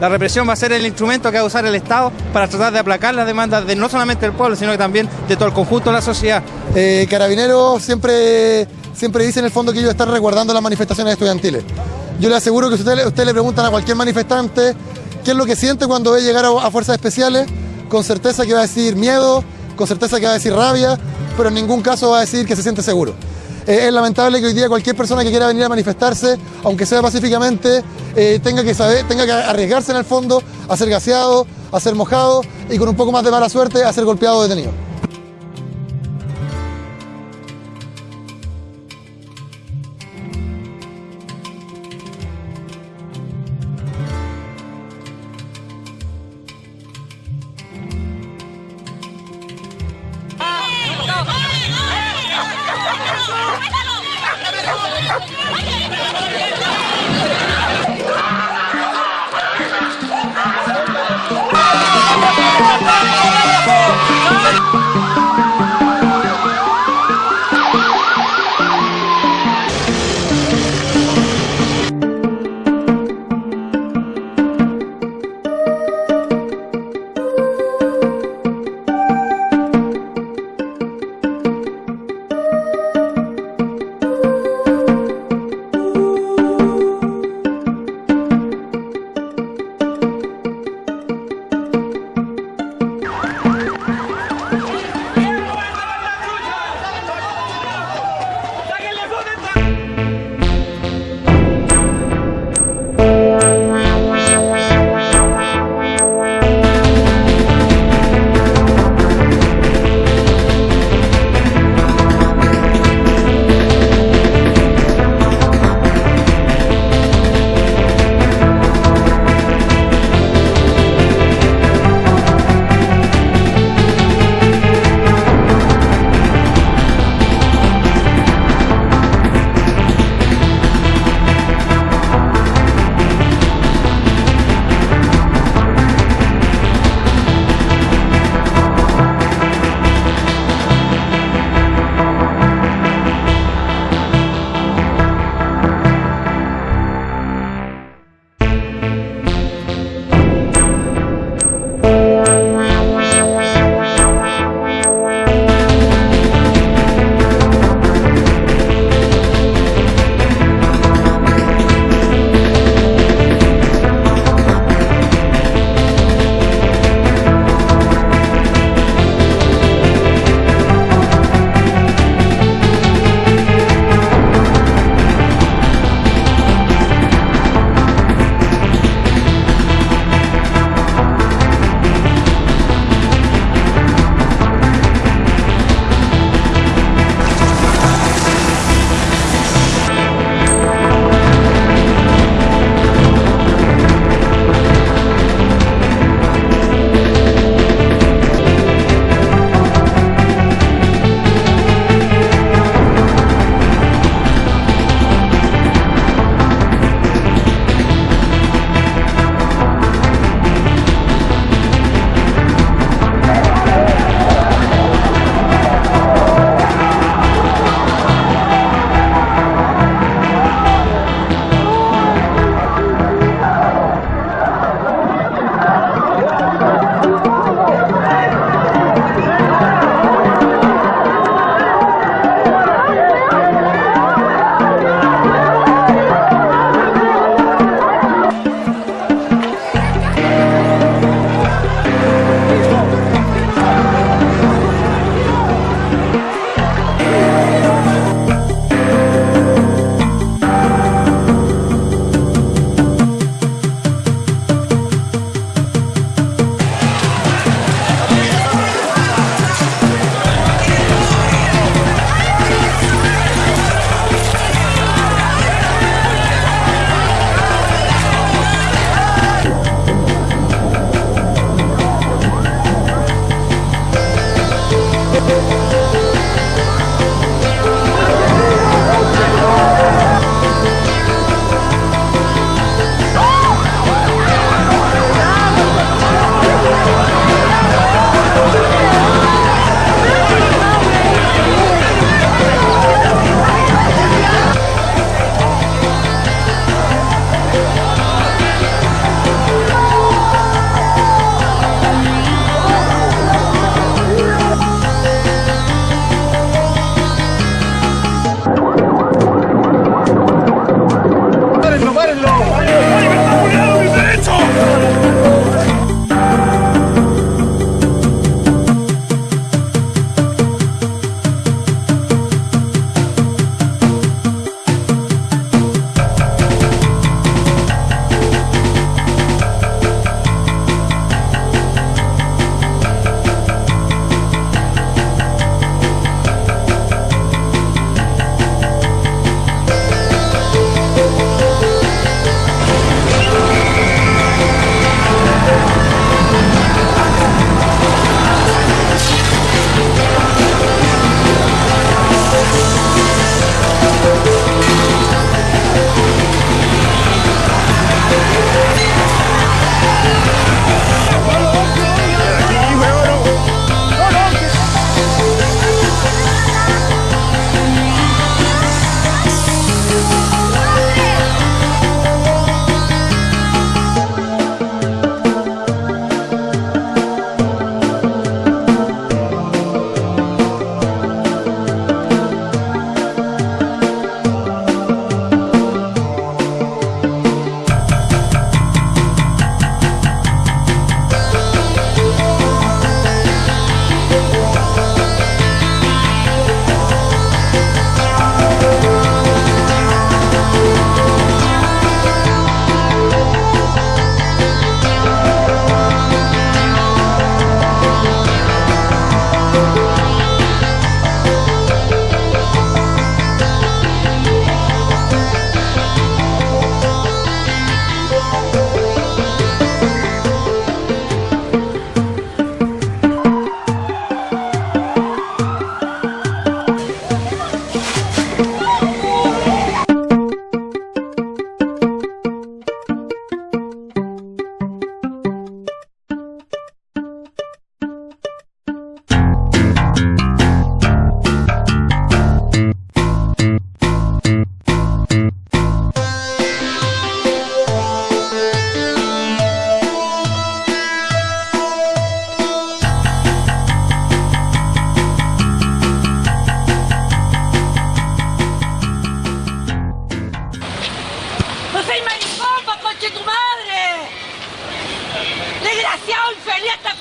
La represión va a ser el instrumento que va a usar el Estado para tratar de aplacar las demandas de no solamente del pueblo, sino que también de todo el conjunto de la sociedad. Eh, Carabineros siempre, siempre dice en el fondo que ellos están resguardando las manifestaciones estudiantiles. Yo le aseguro que si usted, usted le preguntan a cualquier manifestante qué es lo que siente cuando ve llegar a, a fuerzas especiales, con certeza que va a decir miedo, con certeza que va a decir rabia, pero en ningún caso va a decir que se siente seguro. Es lamentable que hoy día cualquier persona que quiera venir a manifestarse, aunque sea pacíficamente, eh, tenga, que saber, tenga que arriesgarse en el fondo a ser gaseado, a ser mojado y con un poco más de mala suerte a ser golpeado o detenido. ¡Vamos!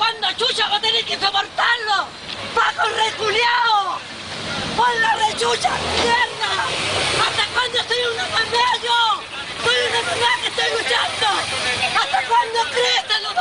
Cuando chucha va a tener que soportarlo? ¡Paco reculeado! la rechucha, mierda! ¿Hasta cuándo soy un enfermero yo? ¡Soy una enfermero que estoy luchando! ¿Hasta cuándo crees, lo